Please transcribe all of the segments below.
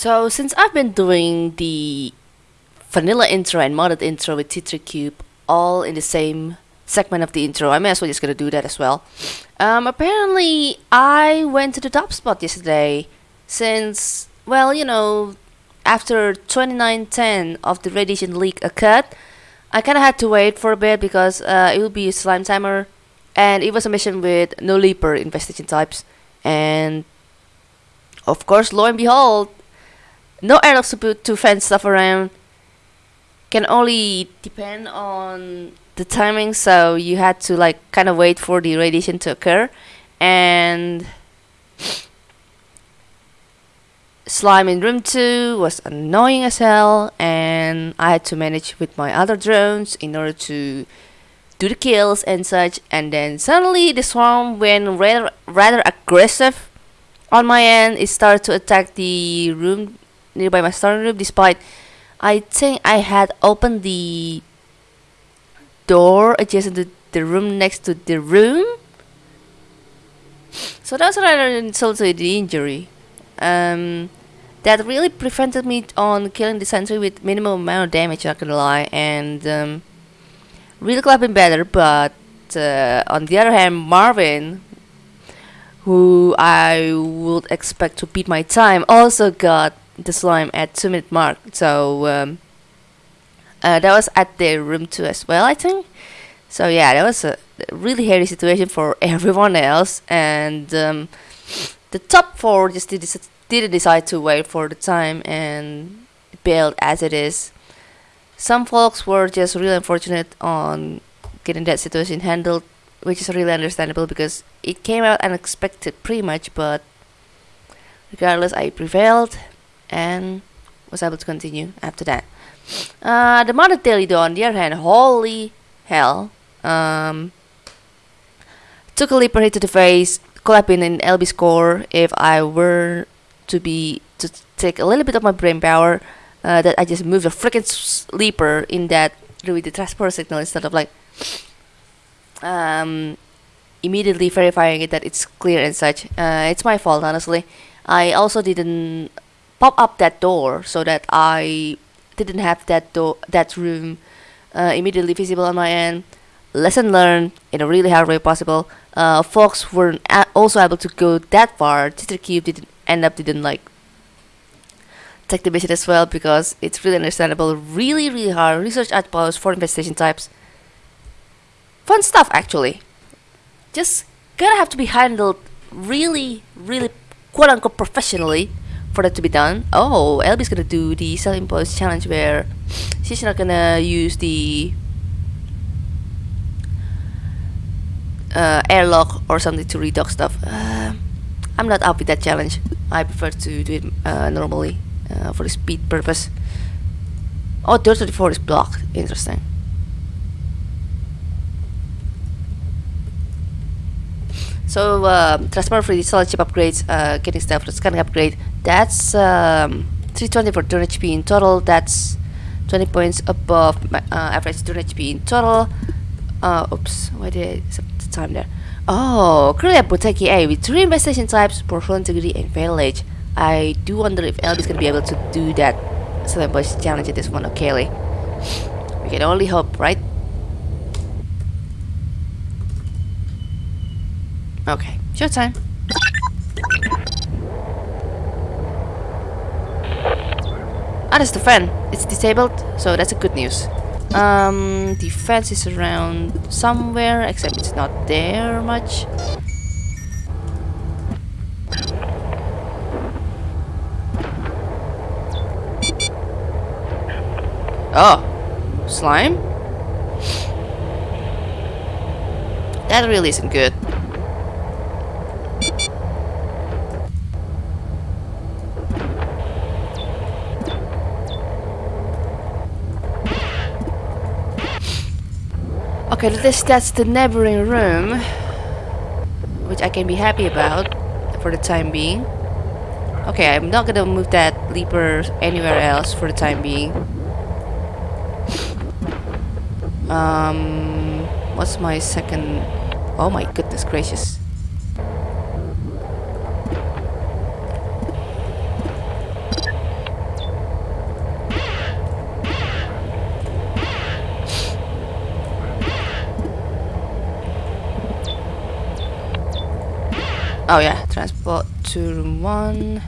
So since I've been doing the vanilla intro and modded intro with TitriCube all in the same segment of the intro, I may as well just gonna do that as well. Um, apparently I went to the top spot yesterday since, well, you know, after 2910 of the radiation leak occurred, I kinda had to wait for a bit because uh, it will be a slime timer and it was a mission with no leaper infestation types and of course lo and behold no to put to fence stuff around. Can only depend on the timing so you had to like kind of wait for the radiation to occur and slime in room 2 was annoying as hell and I had to manage with my other drones in order to do the kills and such and then suddenly the swarm went rather rather aggressive on my end. It started to attack the room nearby my starting room despite I think I had opened the door adjacent to the room next to the room. So that's rather insult to the injury. Um, that really prevented me on killing the sentry with minimum amount of damage not gonna lie and um, really could have been better, but uh, on the other hand, Marvin, who I would expect to beat my time, also got the slime at 2 minute mark. So um, uh, that was at the room 2 as well, I think. So yeah, that was a really hairy situation for everyone else. And um, the top 4 just did didn't decide to wait for the time and bailed as it is some folks were just really unfortunate on getting that situation handled which is really understandable because it came out unexpected pretty much but regardless I prevailed and was able to continue after that uh, the Mother Telido on the other hand holy hell um, took a leaper hit to the face been an LB score if I were to be to take a little bit of my brain power uh, that I just moved a freaking sleeper in that with the transport signal instead of like um, immediately verifying it that it's clear and such. Uh, it's my fault, honestly. I also didn't pop up that door so that I didn't have that door, that room uh, immediately visible on my end. Lesson learned in a really hard way possible. Uh, folks weren't also able to go that far. TitriCube didn't end up didn't like take the mission as well because it's really understandable, really, really hard. Research outposts for infestation types. Fun stuff, actually. Just gonna have to be handled really, really quote unquote professionally for that to be done. Oh, Elby's gonna do the self-imposed challenge where she's not gonna use the uh, airlock or something to redock stuff. Uh, I'm not up with that challenge. I prefer to do it uh, normally uh, for the speed purpose. Oh, 34 is blocked. Interesting. So, um, transport for the solid chip upgrades, uh, getting stuff for scanning upgrade. That's um, 320 for 200 HP in total. That's 20 points above my uh, average 200 HP in total. Uh, oops, why did I set the time there? Oh, currently at Boteki A with three infestation types, portfolio integrity, and fatal age. I do wonder if Elby's gonna be able to do that Boys challenge at this one, okay? We can only hope, right? Okay, showtime. Ah, that's the fan. It's disabled, so that's a good news. Um, the fence is around somewhere, except it's not there much. Oh, slime? That really isn't good. Okay, this that's the neighboring room, which I can be happy about for the time being. Okay, I'm not gonna move that leaper anywhere else for the time being. Um, what's my second? Oh my goodness gracious! Oh yeah, transport to room one.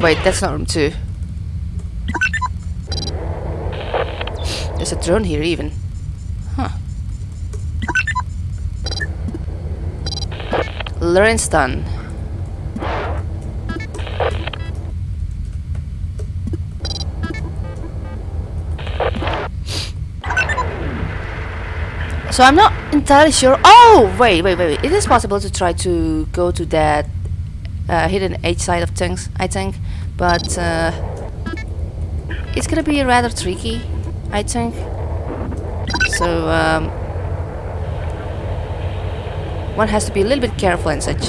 Wait, that's not room two. There's a drone here even. Huh. Lawrencetown. So I'm not entirely sure. Oh, wait, wait, wait. It is possible to try to go to that uh, hidden edge side of things, I think. But uh, it's gonna be rather tricky, I think. So um, one has to be a little bit careful and such.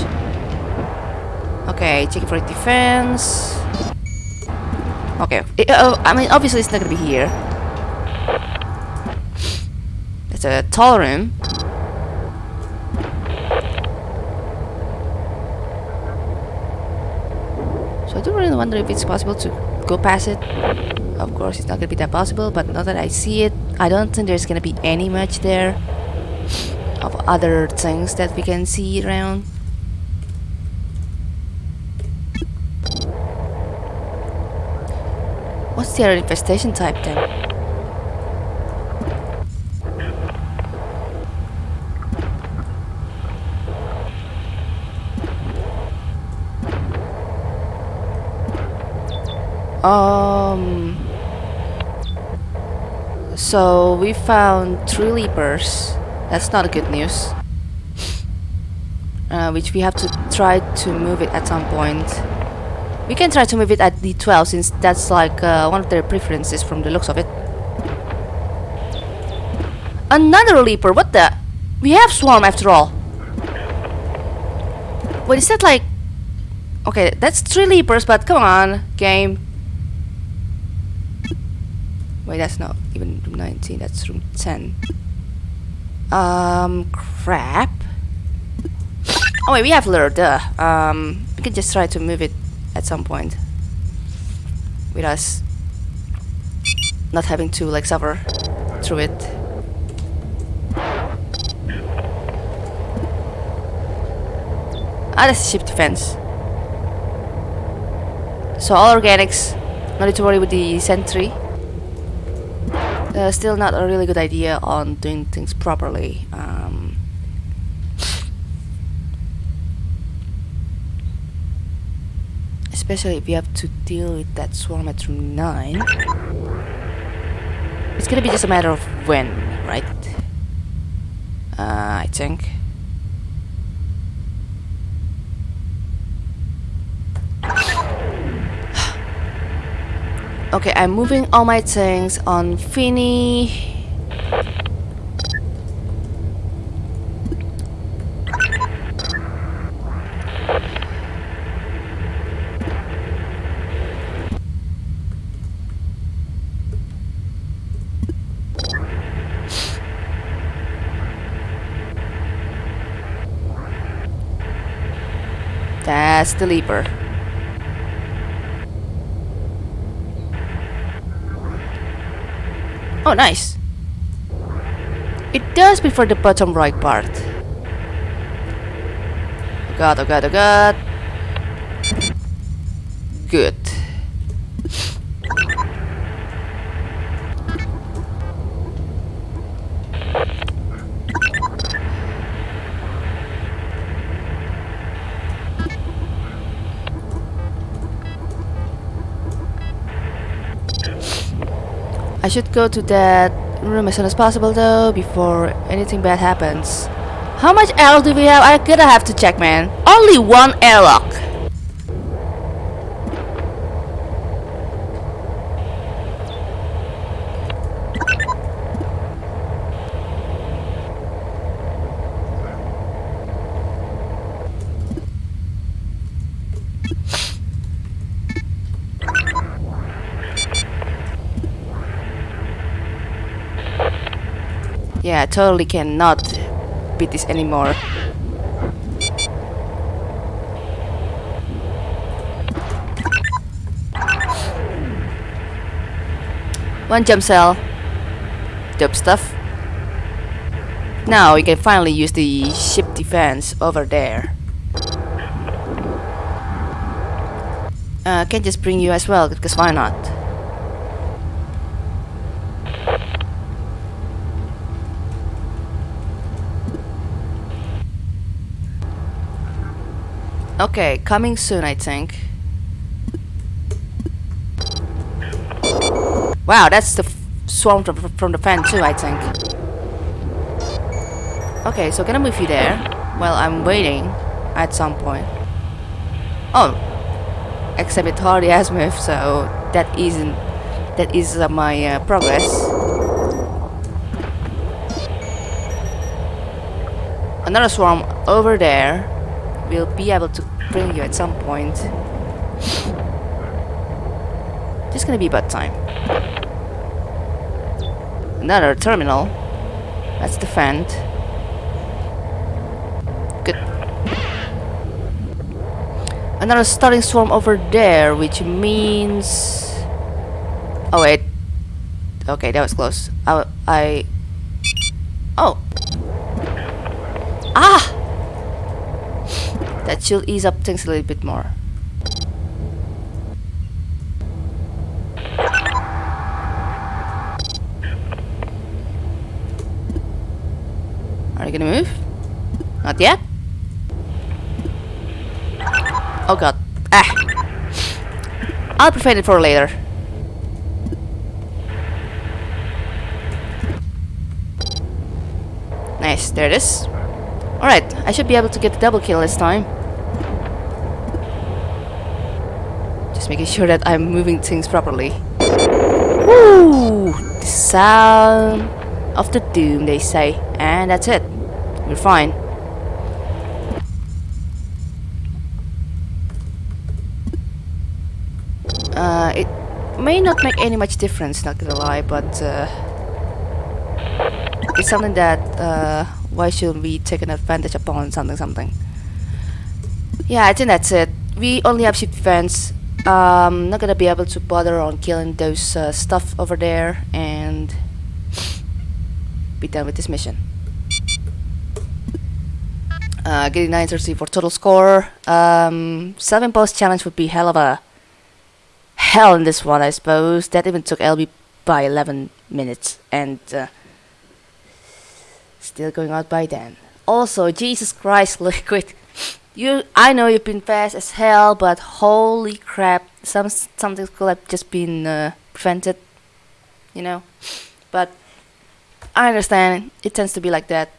Okay, checking for defense. Okay, it, uh, I mean obviously it's not gonna be here. A tall room. So I do really wonder if it's possible to go past it. Of course, it's not gonna be that possible, but now that I see it, I don't think there's gonna be any much there of other things that we can see around. What's the other infestation type then? Um. So we found three leapers. That's not good news. Uh, which we have to try to move it at some point. We can try to move it at D12 since that's like uh, one of their preferences from the looks of it. Another leaper, what the? We have swarm after all. What is that like... Okay, that's three leapers, but come on, game. Wait, that's not even room 19, that's room 10. Um, crap. Oh wait, we have lure, duh. Um, we can just try to move it at some point. With us not having to like suffer through it. Ah, that's ship defense. So all organics, not need to worry with the sentry. Uh, still not a really good idea on doing things properly. Um, especially if you have to deal with that swarm at room 9. It's gonna be just a matter of when, right? Uh, I think. Okay, I'm moving all my things on Finny. That's the leaper. Oh, nice. It does prefer the bottom right part. Oh god, oh god, oh god. Good. I should go to that room as soon as possible though, before anything bad happens. How much airlock do we have? I gotta have to check, man. Only one airlock. Yeah, I totally cannot beat this anymore. One jump cell. Dope stuff. Now we can finally use the ship defense over there. Uh, can just bring you as well, because why not? Okay, coming soon, I think. Wow, that's the swarm from, from the fan too, I think. Okay, so can I move you there while I'm waiting at some point? Oh, except it already has moved, so that isn't that is uh, my uh, progress. Another swarm over there will be able to bring you at some point. Just gonna be about time. Another terminal. That's the vent. Good. Another starting swarm over there, which means... Oh wait. Okay, that was close. I... I... Oh! Ah! That should ease up things a little bit more. Are you gonna move? Not yet? Oh god. Ah! I'll prevent it for later. Nice, there it is. Alright, I should be able to get the double kill this time. Just making sure that I'm moving things properly. Woo! The sound of the doom, they say. And that's it. We're fine. Uh, it may not make any much difference, not gonna lie, but uh, it's something that uh, why shouldn't we take an advantage upon something something? Yeah I think that's it. We only have ship defense um not gonna be able to bother on killing those uh, stuff over there and be done with this mission. Uh, getting 930 for total score. Um 7 post challenge would be hell of a hell in this one I suppose. That even took LB by 11 minutes and uh, Still going out by then. Also, Jesus Christ, Liquid. You, I know you've been fast as hell, but holy crap, some something could have just been uh, prevented, you know. But I understand it tends to be like that.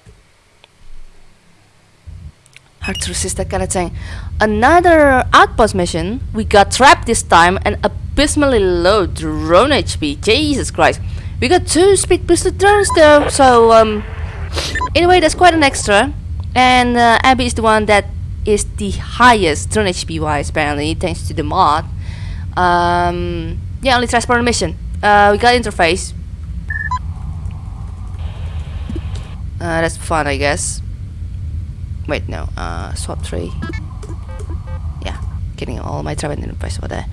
Hard to resist that kind of thing. Another outpost mission. We got trapped this time and abysmally low drone HP. Jesus Christ. We got two speed boosted drones though, so um, Anyway, that's quite an extra. And uh, Abby is the one that is the highest drone HP wise apparently, thanks to the mod. Um, yeah, only transport mission. Uh, we got interface. Uh, that's fun, I guess. Wait, no. Uh, swap tree. Yeah, getting all my travel interface over there.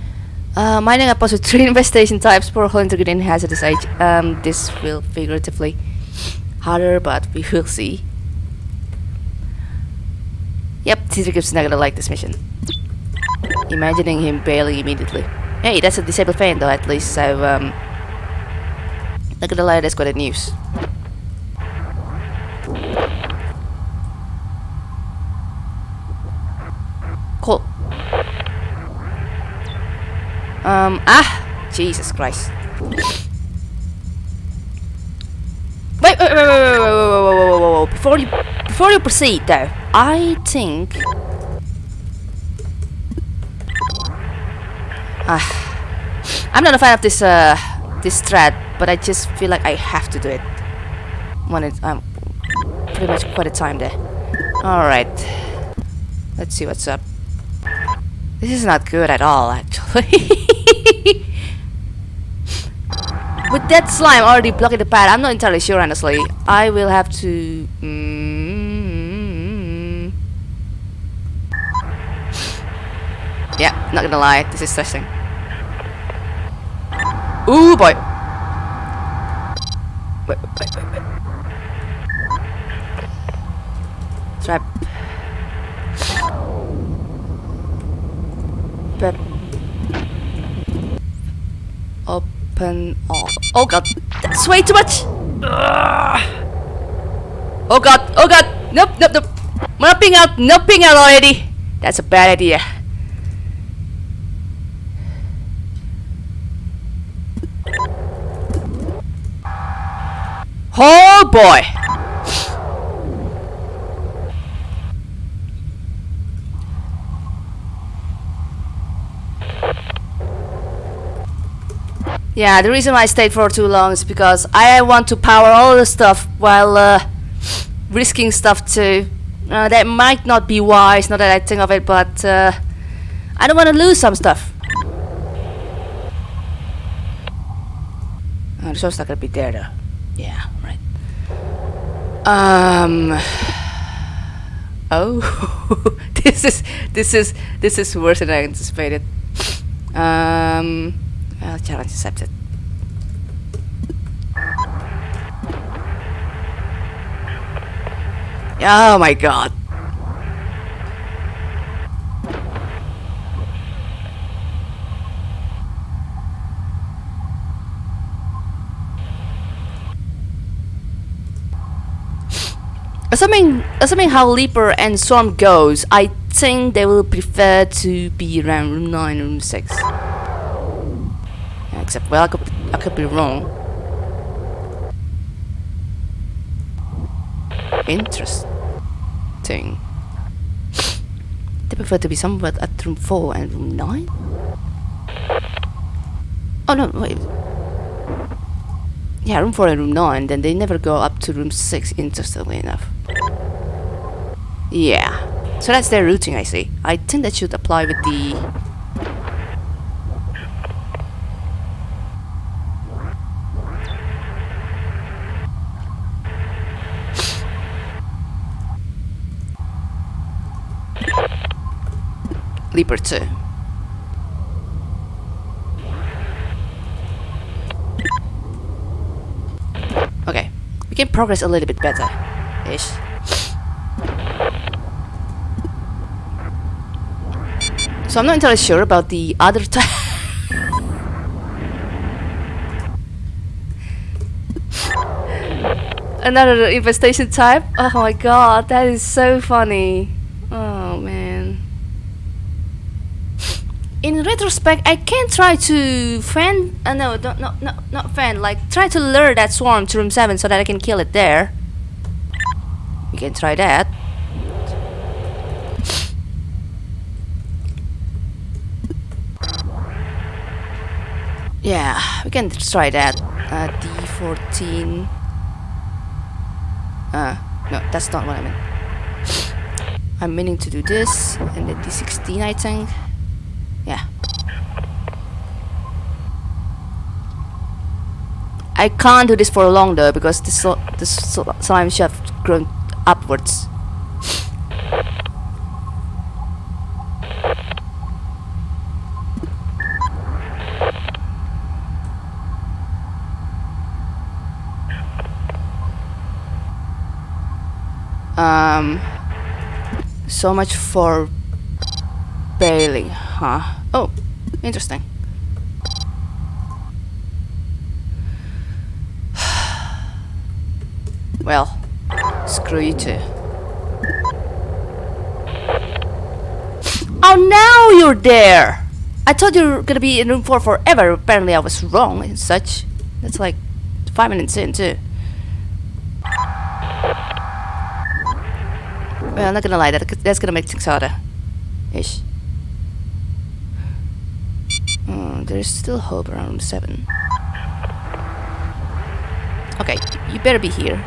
Uh, mining up with three infestation types for whole integrated hazardous age. Um, this will figuratively harder, but we will see. Yep, Caesar Gibbs not gonna like this mission. Imagining him bailing immediately. Hey, that's a disabled fan though at least, so um... Not gonna lie, that's quite a news. Cool. Um, ah! Jesus Christ. Before you, before you proceed, though, I think. Ah, I'm not a fan of this uh this thread, but I just feel like I have to do it. When it's um pretty much quite a time there. All right, let's see what's up. This is not good at all, actually. With that slime already blocking the path, I'm not entirely sure honestly. I will have to... Mm, yeah, not gonna lie, this is stressing. Ooh boy! wait, wait, wait, wait. Trap. Open all. Oh god, that's way too much! Ugh. Oh god, oh god! Nope, nope, nope! Nopping out, nopping out already! That's a bad idea. Oh boy! Yeah, the reason why I stayed for too long is because I want to power all the stuff while uh, risking stuff too. Uh, that might not be wise, not that I think of it, but uh, I don't want to lose some stuff. Oh, the show's not gonna be there though. Yeah, right. Um. Oh, this is this is this is worse than I anticipated. Um. Uh, well, challenge accepted. Oh my god. Assuming, assuming how Leaper and Swarm goes, I think they will prefer to be around room 9 room 6. Except, well, I could, I could be wrong. Interesting. They prefer to be somewhere at room 4 and room 9? Oh no, wait. Yeah, room 4 and room 9, then they never go up to room 6, interestingly enough. Yeah. So that's their routing, I see. I think that should apply with the... Leaper 2. Okay. We can progress a little bit better. Ish. So I'm not entirely sure about the other type. Another infestation type? Oh my god, that is so funny. Oh man. In retrospect, I can try to fan. Uh, no, don't, no, no, not fan. Like try to lure that swarm to room seven so that I can kill it there. We can try that. Yeah, we can try that. Uh, D14. Uh, no, that's not what I meant. I'm meaning to do this, and then D16 I think. Yeah. I can't do this for long though, because this, this slime should have grown upwards. Um, so much for bailing, huh? Oh, interesting. well, screw you too. Oh, now you're there! I thought you were gonna be in room 4 forever. Apparently I was wrong and such. That's like 5 minutes in too. Well, I'm not gonna lie, that, that's gonna make things harder. Ish. Oh, there's still hope around 7. Okay, you better be here.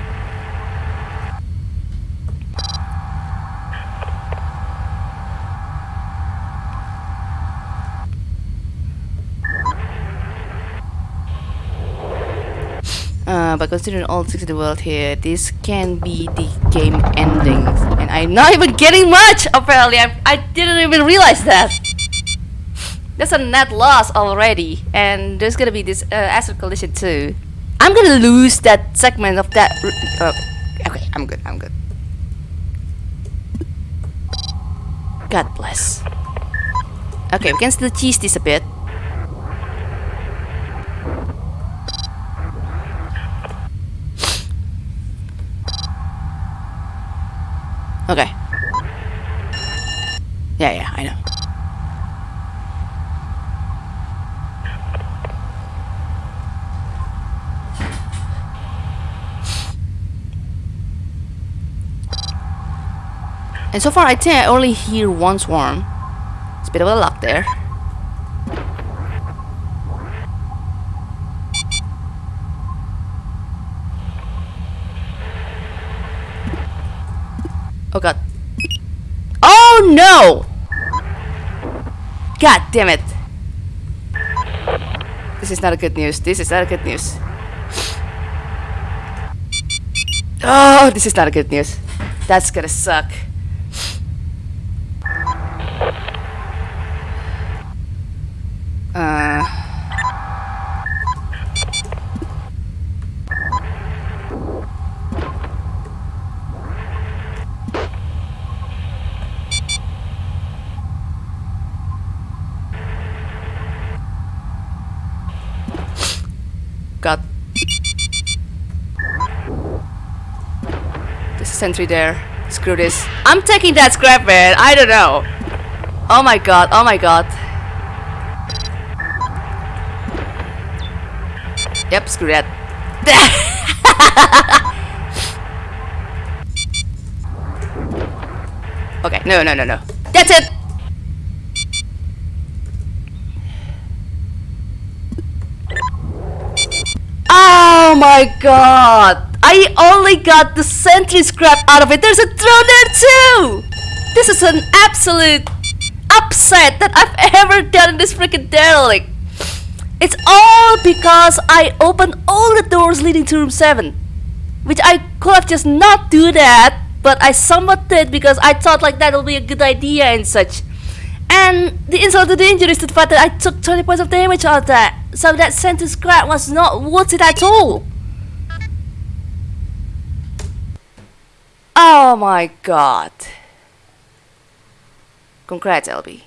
Uh, but considering all six in the world here, this can be the game ending. And I'm not even getting much, apparently. I, I didn't even realize that. That's a net loss already. And there's gonna be this uh, acid collision too. I'm gonna lose that segment of that. Uh, okay, I'm good. I'm good. God bless. Okay, we can still cheese this a bit. Okay. Yeah, yeah, I know. And so far, I think I only hear one swarm. It's a bit of a luck there. Oh god. Oh no! God damn it. This is not a good news. This is not a good news. Oh, this is not a good news. That's gonna suck. Uh. God. There's a sentry there. Screw this. I'm taking that scrap, man. I don't know. Oh my god. Oh my god. Yep, screw that. okay, no, no, no, no. That's it! Oh my god! I only got the sentry scrap out of it. There's a drone there too! This is an absolute upset that I've ever done in this freaking derelict. It's all because I opened all the doors leading to room 7. Which I could have just not do that, but I somewhat did because I thought like that would be a good idea and such. And the insult to the injury is the fact that I took 20 points of damage out of that. So that sentry scrap was not worth it at all. Oh my god. Congrats, LB.